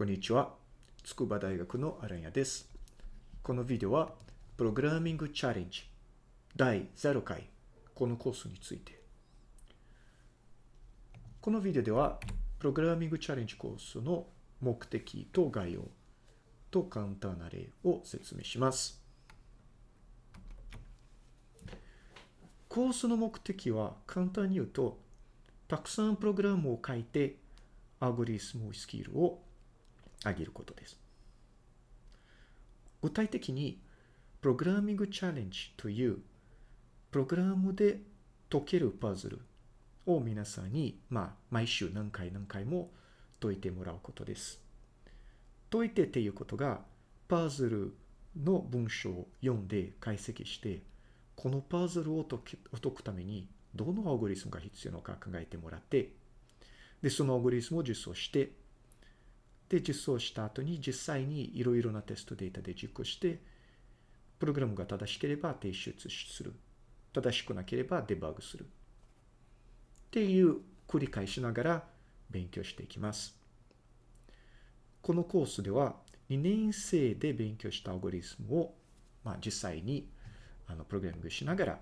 こんにちは。筑波大学のアランヤです。このビデオは、プログラミングチャレンジ第0回、このコースについて。このビデオでは、プログラミングチャレンジコースの目的と概要と簡単な例を説明します。コースの目的は簡単に言うと、たくさんプログラムを書いて、アルゴリスムスキルを上げることです。具体的に、プログラミングチャレンジという、プログラムで解けるパズルを皆さんに、まあ、毎週何回何回も解いてもらうことです。解いてっていうことが、パズルの文章を読んで解析して、このパズルを解くために、どのアルゴリスムが必要なのか考えてもらって、で、そのアルゴリスムを実装して、で、実装した後に実際にいろいろなテストデータで実行して、プログラムが正しければ提出する。正しくなければデバッグする。っていう繰り返しながら勉強していきます。このコースでは2年生で勉強したアルゴリスムを、まあ、実際にあのプログラミングしながら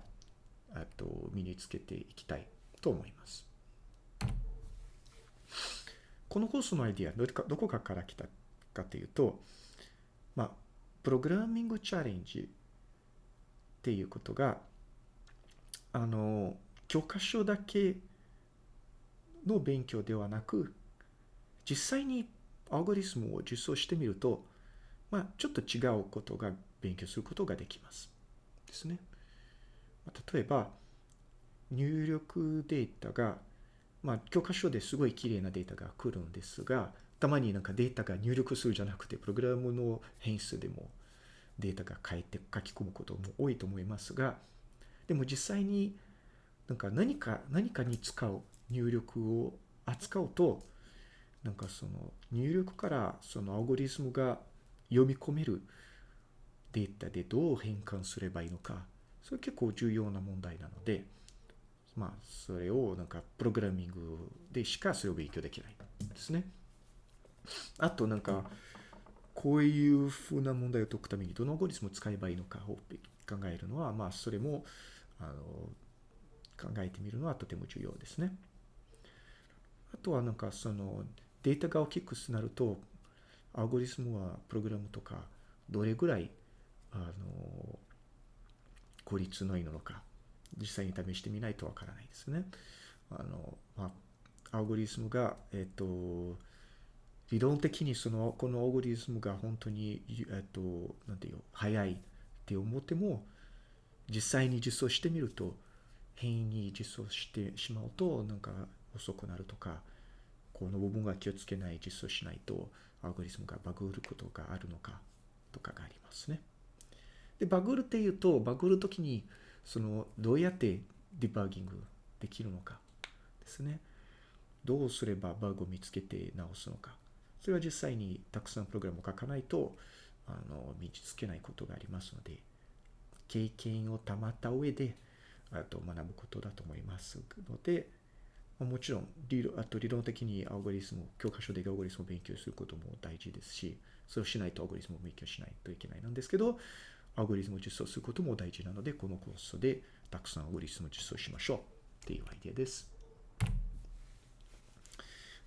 と身につけていきたいと思います。このコースのアイディア、どこかかから来たかというと、まあ、プログラミングチャレンジっていうことが、あの、教科書だけの勉強ではなく、実際にアルゴリスムを実装してみると、まあ、ちょっと違うことが勉強することができます。ですね。例えば、入力データが、まあ、教科書ですごい綺麗なデータが来るんですが、たまになんかデータが入力するじゃなくて、プログラムの変数でもデータが変えて書き込むことも多いと思いますが、でも実際になんか何か、何かに使う入力を扱うと、なんかその入力からそのアルゴリスムが読み込めるデータでどう変換すればいいのか、それ結構重要な問題なので、まあ、それをなんかプログラミングでしかそれを勉強できないですね。あとなんか、こういうふうな問題を解くためにどのアルゴリスムを使えばいいのかを考えるのは、まあ、それも、あの、考えてみるのはとても重要ですね。あとはなんかそのデータが大きくなると、アルゴリスムはプログラムとかどれぐらい、あの、効率のいいのか、実際に試してみないとわからないですね。あの、まあ、アルゴリスムが、えっと、理論的にその、このアルゴリスムが本当に、えっと、なんていう、早いって思っても、実際に実装してみると、変異に実装してしまうと、なんか遅くなるとか、この部分が気をつけない、実装しないと、アルゴリスムがバグることがあるのか、とかがありますね。で、バグるっていうと、バグるときに、その、どうやってディバーギングできるのかですね。どうすればバグを見つけて直すのか。それは実際にたくさんプログラムを書かないと、あの、身につけないことがありますので、経験をたまった上で、あと学ぶことだと思いますので、もちろん理論、あと理論的にアルゴリスム、教科書でアルゴリスムを勉強することも大事ですし、そうしないとアルゴリスムを勉強しないといけないなんですけど、アルゴリスムを実装することも大事なので、このコースでたくさんアルゴリスムを実装しましょうっていうアイデアです。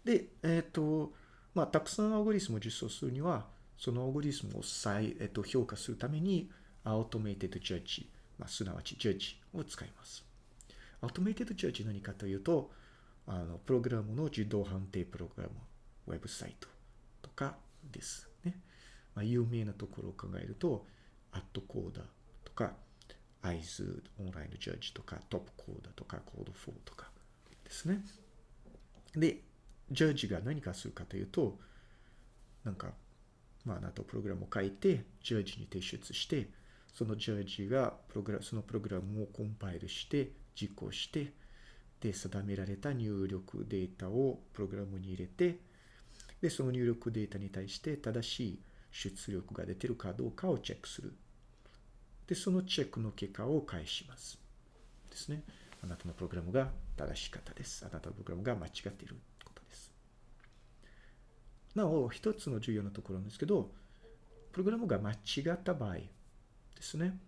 で、えっ、ー、と、まあ、たくさんアルゴリスムを実装するには、そのアルゴリスムを再、えっ、ー、と、評価するために、 automated judge、まあ、すなわちジャッジを使います。 automated judge 何かというと、あの、プログラムの自動判定プログラム、ウェブサイトとかですね。まあ、有名なところを考えると、 AtCoder とか、 Aizu Online のジャッジとか、 TopCoder とか、 Codeforces とかですね。で、ジャッジが何かするかというと、なんか、まあ、あなたプログラムを書いて、ジャッジに提出して、そのジャッジがプログラそのプログラムをコンパイルして、実行して、で、定められた入力データをプログラムに入れて、で、その入力データに対して正しい出力が出てるかどうかをチェックする。で、そのチェックの結果を返します。ですね。あなたのプログラムが正しかったです。あなたのプログラムが間違っていることです。なお、一つの重要なところなんですけど、プログラムが間違った場合ですね。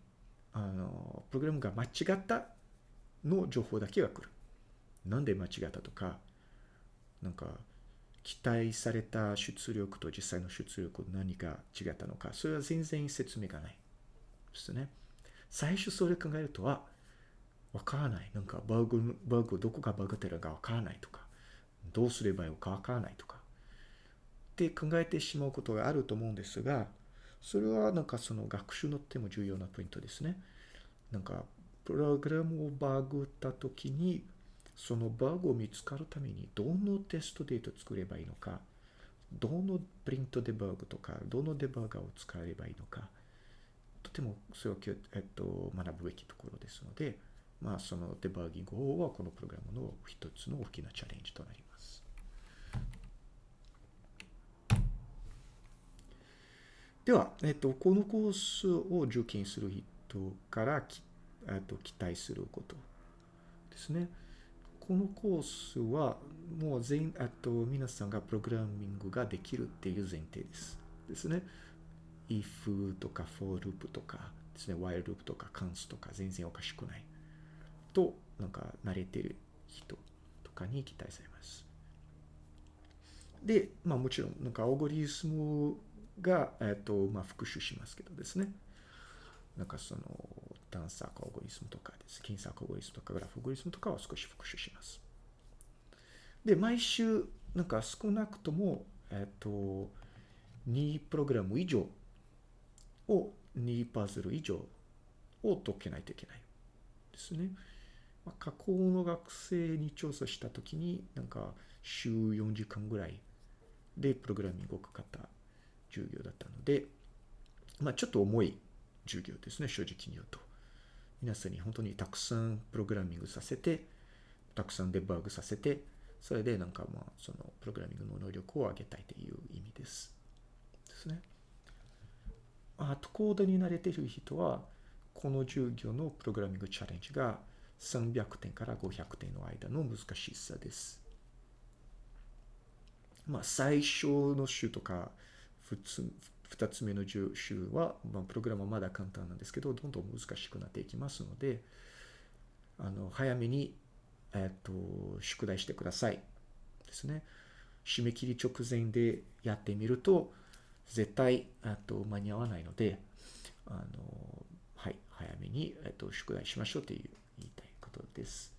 あの、プログラムが間違ったの情報だけが来る。なんで間違ったとか、なんか、期待された出力と実際の出力何が違ったのか、それは全然説明がない。ですね。最初それ考えるとは、わからない。なんかバグ、バグ、どこがバグってるかわからないとか、どうすればいいかわからないとか、って考えてしまうことがあると思うんですが、それはなんかその学習のとても重要なポイントですね。なんか、プログラムをバグったときに、そのバグを見つかるために、どのテストデータを作ればいいのか、どのプリントデバーグとか、どのデバーガーを使えばいいのか、とてもそれを、えっと、学ぶべきところですので、まあ、そのデバーギング法はこのプログラムの一つの大きなチャレンジとなります。では、えっと、このコースを受験する人からき、えっと、期待することですね。このコースはもう全、あと皆さんがプログラミングができるっていう前提です。ですね。If とか for loop とかですね、while loop とか cons とか全然おかしくない。と、なんか慣れてる人とかに期待されます。で、まあもちろん、なんかアオゴリスムが、えっ、と、まあ復習しますけどですね。なんかその、探索アオゴリスムとかです。検索アオゴリスムとかグラフアオゴリスムとかは少し復習します。で、毎週、なんか少なくとも、えっ、と、2プログラム以上を2パズル以上を解けないといけないですね。まあ、過去の学生に調査したときに、なんか週4時間ぐらいでプログラミングをかかった授業だったので、まあちょっと重い授業ですね、正直に言うと。皆さんに本当にたくさんプログラミングさせて、たくさんデバッグさせて、それでなんかまあそのプログラミングの能力を上げたいという意味です。ですね。あとコードに慣れている人は、この授業のプログラミングチャレンジが300点から500点の間の難しさです。まあ、最初の週とか、2つ目の週は、まあ、プログラムはまだ簡単なんですけど、どんどん難しくなっていきますので、あの、早めに、えっ、と、宿題してください。ですね。締め切り直前でやってみると、絶対、あと、間に合わないので、あの、はい、早めに、えっ、と、宿題しましょうという言いたいことです。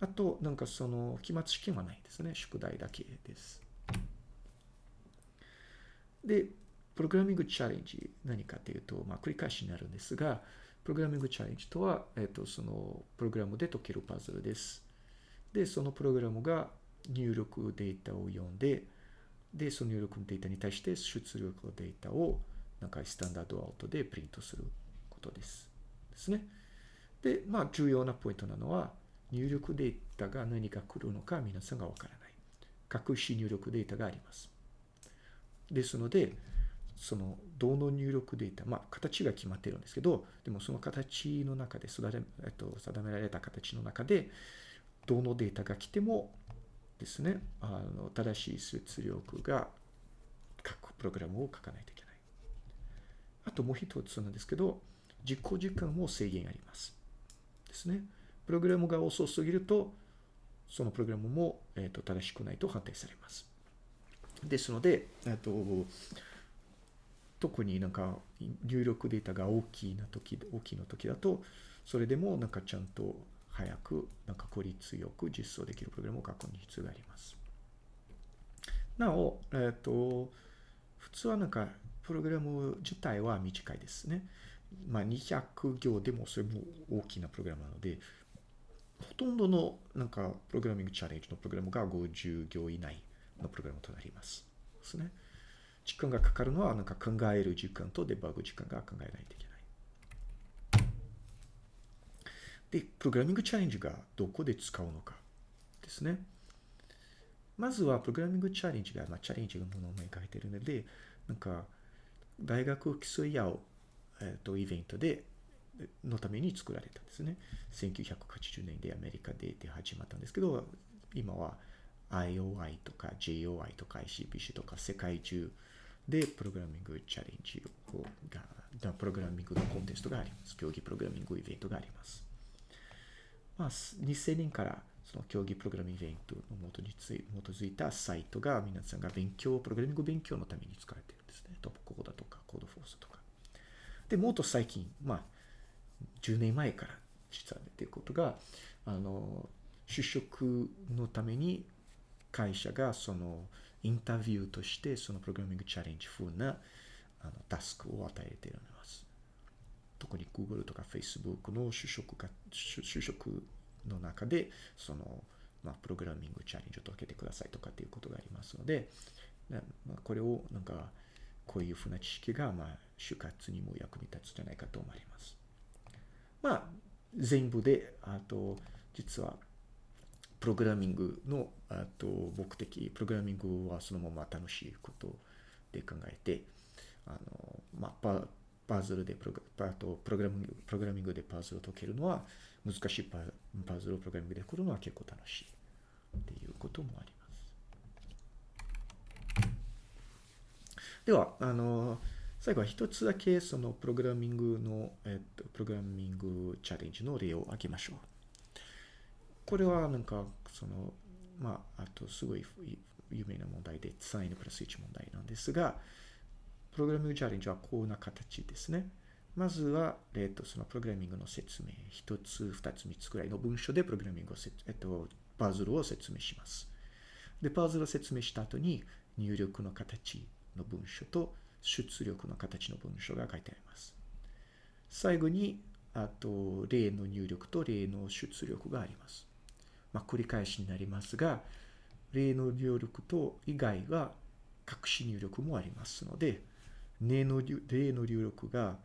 あと、なんかその、期末試験はないですね。宿題だけです。で、プログラミングチャレンジ、何かというと、まあ、繰り返しになるんですが、プログラミングチャレンジとは、えっ、と、その、プログラムで解けるパズルです。で、そのプログラムが入力データを読んで、で、その入力のデータに対して出力のデータを、なんかスタンダードアウトでプリントすることです。ですね。で、まあ、重要なポイントなのは、入力データが何が来るのか皆さんがわからない。隠し入力データがあります。ですので、その、どの入力データ、まあ、形が決まっているんですけど、でもその形の中で、えっと、定められた形の中で、どのデータが来てもですね、あの、正しい出力が書くプログラムを書かないといけない。あともう一つなんですけど、実行時間も制限あります。ですね。プログラムが遅すぎると、そのプログラムも、えーと、正しくないと判定されます。ですので、えーと、特になんか入力データが大きいな時、大きいの時だと、それでもなんかちゃんと早く、なんか効率よく実装できるプログラムを書く必要があります。なお、えっ、ー、と、普通はなんか、プログラム自体は短いですね。まあ、200行でもそれも大きなプログラムなので、ほとんどのなんかプログラミングチャレンジのプログラムが50行以内のプログラムとなります。ですね。時間がかかるのはなんか考える時間とデバッグ時間が考えないといけない。で、プログラミングチャレンジがどこで使うのかですね。まずはプログラミングチャレンジが、まあ、チャレンジのものを書いているので、なんか大学競い合うえっ、と、イベントで、のために作られたんですね。1980年でアメリカでで始まったんですけど、今は IOI とか JOI とか ICPC とか世界中でプログラミングチャレンジをが、プログラミングのコンテストがあります。競技プログラミングイベントがあります。まあ、2000年からその競技プログラミングイベントの基につい基づいたサイトが皆さんが勉強、プログラミング勉強のために使われているんですね。トップコードとかコードフォースとか。で、もっと最近、まあ、10年前から実は出てることが、あの、就職のために会社がそのインタビューとしてそのプログラミングチャレンジ風なあのタスクを与えています。特に Google とか Facebook の就職が就職の中でその、まあ、プログラミングチャレンジを解けてくださいとかっていうことがありますので、まあ、これをなんかこういうふうな知識がまあ就活にも役に立つんじゃないかと思われます。まあ全部であと実はプログラミングのあと目的、プログラミングはそのまま楽しいことで考えて、あの、まあ、パズルでプログパとプログラミング、プログラミングでパズルを解けるのは、難しいパパズルをプログラミングで解くのは結構楽しいっていうこともあります。では、あの、最後は一つだけそのプログラミングの、えっと、プログラミングチャレンジの例を挙げましょう。これはなんか、その、まあ、あとすごい有名な問題で、サインプラス1問題なんですが、プログラミングチャレンジはこんな形ですね。まずは、えっと、そのプログラミングの説明、一つ、二つ、三つくらいの文章でプログラミングを、えっと、パズルを説明します。で、パズルを説明した後に、入力の形の文章と出力の形の文章が書いてあります。最後に、あと、例の入力と例の出力があります。まあ、繰り返しになりますが、例の入力と以外は隠し入力もありますので、例の例の入力が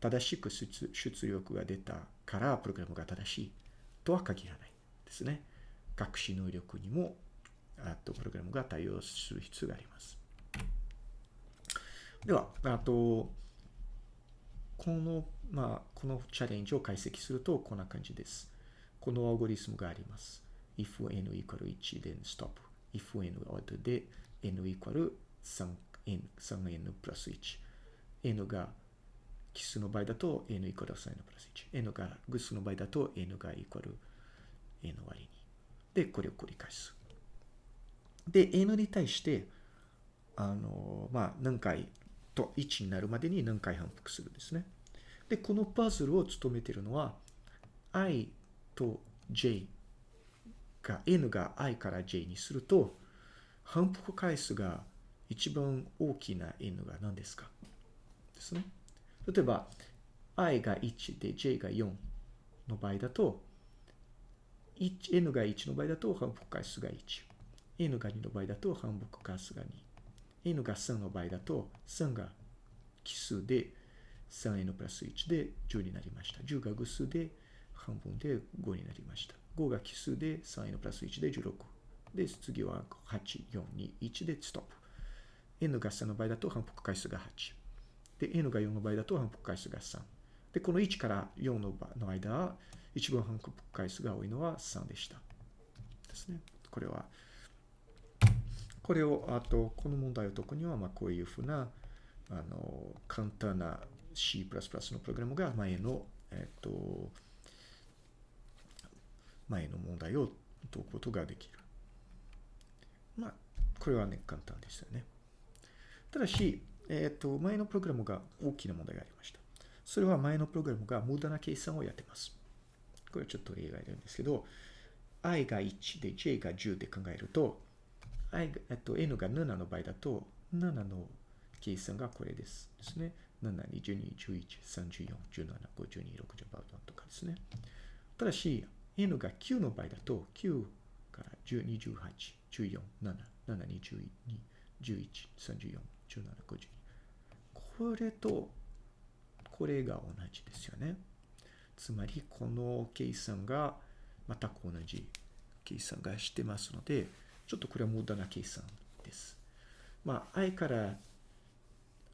正しく出力が出たからプログラムが正しいとは限らないですね。隠し能力にもあとプログラムが対応する必要があります。では、あと、この、まあ、このチャレンジを解析するとこんな感じです。このアゴリスムがあります。if n equal 1 then stop。if n=odd で n equal 3 n 3n プラス1。n が奇数の場合だと n イコール 3n プラス1。n が偶数の場合だと n がイコール n 割に。で、これを繰り返す。で、n に対して、あの、まあ、何回と1になるまでに何回反復するんですね。で、このパズルを務めているのは、i と j が、n が i から j にすると、反復回数が一番大きな n が何ですか？ですね。例えば、i が1で j が4の場合だと、n が1の場合だと反復回数が1。n が2の場合だと反復回数が2。n が3の場合だと3が奇数で 3n プラス1で10になりました。10が偶数で半分で5になりました。5が奇数で3のプラス1で16。で、次は8、4、2、1でストップ。N が3の場合だと反復回数が8。で、n が4の場合だと反復回数が3。で、この1から4のの間は、一番反復回数が多いのは3でした。ですね。これは、これを、あと、この問題を解くには、まあ、こういうふうな、あの、簡単な C++ のプログラムが前の、えっと、前の問題を解くことができる。まあ、これはね、簡単ですよね。ただし、えっ、ー、と、前のプログラムが大きな問題がありました。それは前のプログラムが無駄な計算をやってます。これはちょっと例外なんですけど、i が1で j が10で考えると、i が、えっと、n が7の場合だと、7の計算がこれです。ですね。7、22、11、34、17、52、60とかですね。ただし、n が9の場合だと、9から10、28、14、7、7、22、11、34、17、52。これと、これが同じですよね。つまり、この計算が全く同じ計算がしてますので、ちょっとこれは無駄な計算です。まあ、i から、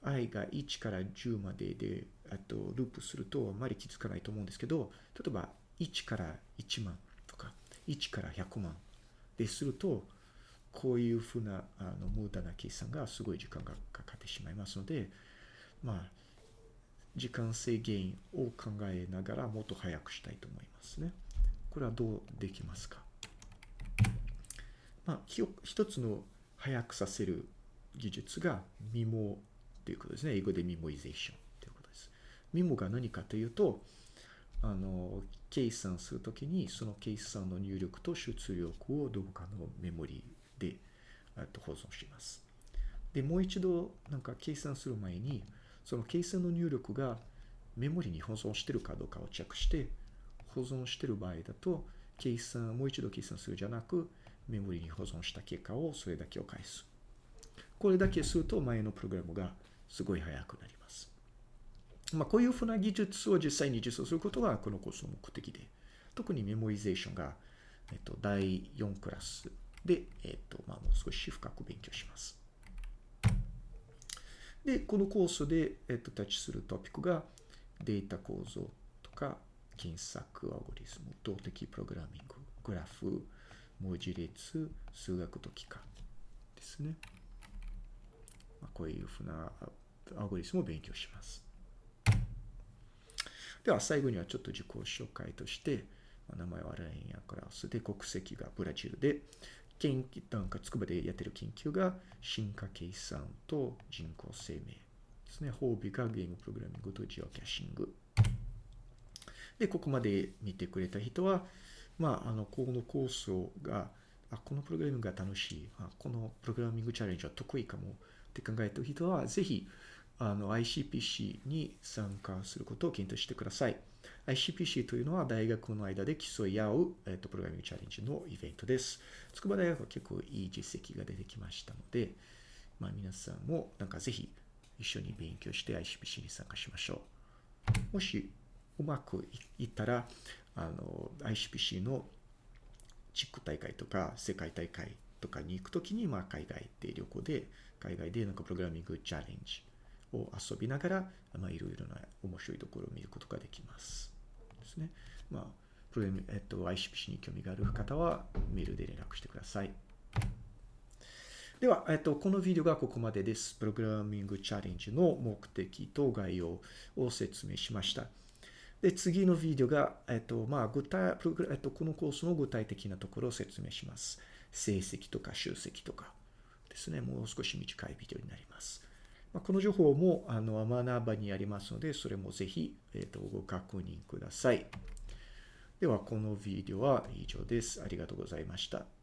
i が1から10までで、あと、ループするとあまり気づかないと思うんですけど、例えば、1から1万とか、1から100万ですると、こういうふうな、あの、無駄な計算がすごい時間がかかってしまいますので、まあ、時間制限を考えながらもっと早くしたいと思いますね。これはどうできますか？まあ、一つの早くさせる技術がミモということですね。英語でミモイゼーションということです。ミモが何かというと、あの、計算するときに、その計算の入力と出力をどこかのメモリーでえっと保存します。で、もう一度、なんか計算する前に、その計算の入力がメモリに保存してるかどうかをチェックして、保存してる場合だと、計算、もう一度計算するじゃなく、メモリに保存した結果をそれだけを返す。これだけすると前のプログラムがすごい速くなります。まあ、こういうふうな技術を実際に実装することがこのコースの目的で、特にメモリゼーションが、えっと、第4クラスで、えっと、まあ、もう少し深く勉強します。で、このコースで、えっと、タッチするトピックがデータ構造とか検索アルゴリズム、動的プログラミング、グラフ、文字列、数学と機関ですね。まあ、こういうふうなアルゴリズムを勉強します。では、最後にはちょっと自己紹介として、名前はラインやクラウスで、国籍がブラジルで、研究、なんか筑波でやってる研究が、進化計算と人工生命ですね。褒美がゲームプログラミングとジオキャッシング。で、ここまで見てくれた人は、まあ、あの、このコースをが、あ、このプログラミングが楽しい、あこのプログラミングチャレンジは得意かもって考えた人は、ぜひ、あの、ICPC に参加することを検討してください。ICPC というのは大学の間で競い合う、えっと、プログラミングチャレンジのイベントです。筑波大学は結構いい実績が出てきましたので、まあ皆さんもなんかぜひ一緒に勉強して ICPC に参加しましょう。もしうまくいったら、あの、ICPC の地区大会とか世界大会とかに行くときに、まあ、海外で旅行で、海外でなんかプログラミングチャレンジを遊びながら、まあ、いろいろな面白いところを見ることができます。ですね。まあ、プログラム、えっと、ICPC に興味がある方は、メールで連絡してください。では、えっと、このビデオがここまでです。プログラミングチャレンジの目的と概要を説明しました。で、次のビデオが、えっと、まあ、具体、えっと、このコースの具体的なところを説明します。成績とか集積とかですね。もう少し短いビデオになります。まあ、この情報も、あの、アマナーバにありますので、それもぜひ、えっと、ご確認ください。では、このビデオは以上です。ありがとうございました。